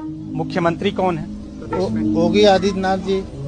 मुख्यमंत्री कौन है? योगी आदित्यनाथ जी।